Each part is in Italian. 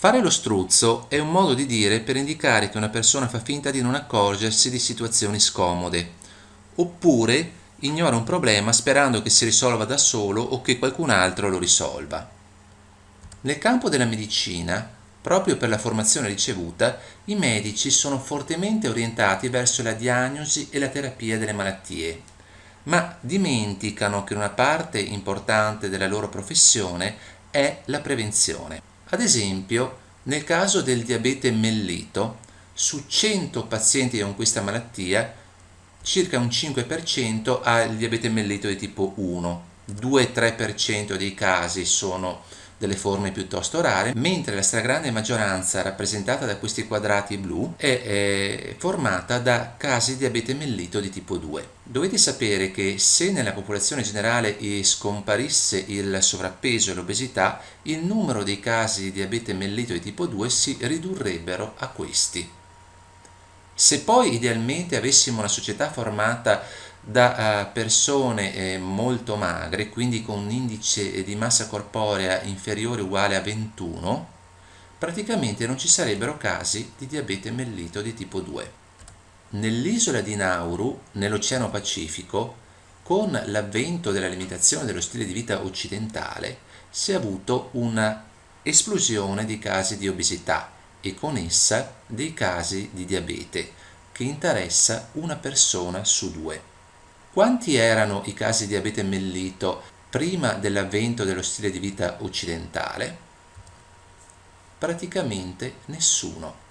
Fare lo struzzo è un modo di dire per indicare che una persona fa finta di non accorgersi di situazioni scomode, oppure ignora un problema sperando che si risolva da solo o che qualcun altro lo risolva. Nel campo della medicina, proprio per la formazione ricevuta, i medici sono fortemente orientati verso la diagnosi e la terapia delle malattie, ma dimenticano che una parte importante della loro professione è la prevenzione. Ad esempio, nel caso del diabete mellito, su 100 pazienti con questa malattia, circa un 5% ha il diabete mellito di tipo 1, 2-3% dei casi sono delle forme piuttosto rare, mentre la stragrande maggioranza rappresentata da questi quadrati blu è, è formata da casi di diabete mellito di tipo 2. Dovete sapere che se nella popolazione generale scomparisse il sovrappeso e l'obesità, il numero dei casi di diabete mellito di tipo 2 si ridurrebbero a questi. Se poi idealmente avessimo una società formata da uh, persone eh, molto magre, quindi con un indice di massa corporea inferiore o uguale a 21, praticamente non ci sarebbero casi di diabete mellito di tipo 2. Nell'isola di Nauru, nell'Oceano Pacifico, con l'avvento della limitazione dello stile di vita occidentale, si è avuto una esplosione di casi di obesità e con essa dei casi di diabete, che interessa una persona su due. Quanti erano i casi di diabete mellito prima dell'avvento dello stile di vita occidentale? Praticamente nessuno.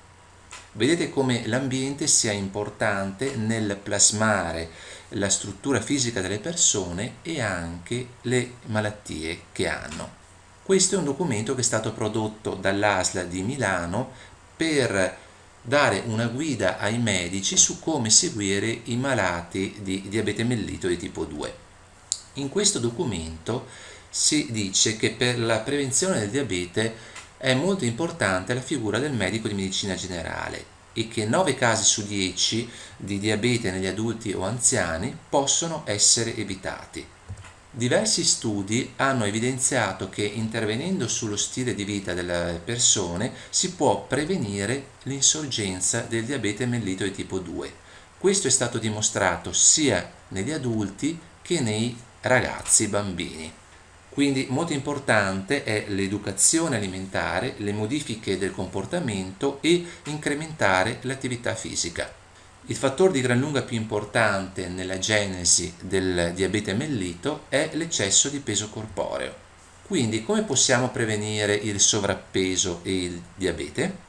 Vedete come l'ambiente sia importante nel plasmare la struttura fisica delle persone e anche le malattie che hanno. Questo è un documento che è stato prodotto dall'ASLA di Milano per dare una guida ai medici su come seguire i malati di diabete mellito di tipo 2. In questo documento si dice che per la prevenzione del diabete è molto importante la figura del medico di medicina generale e che 9 casi su 10 di diabete negli adulti o anziani possono essere evitati. Diversi studi hanno evidenziato che intervenendo sullo stile di vita delle persone si può prevenire l'insorgenza del diabete mellito di tipo 2. Questo è stato dimostrato sia negli adulti che nei ragazzi bambini. Quindi molto importante è l'educazione alimentare, le modifiche del comportamento e incrementare l'attività fisica. Il fattore di gran lunga più importante nella genesi del diabete mellito è l'eccesso di peso corporeo. Quindi come possiamo prevenire il sovrappeso e il diabete?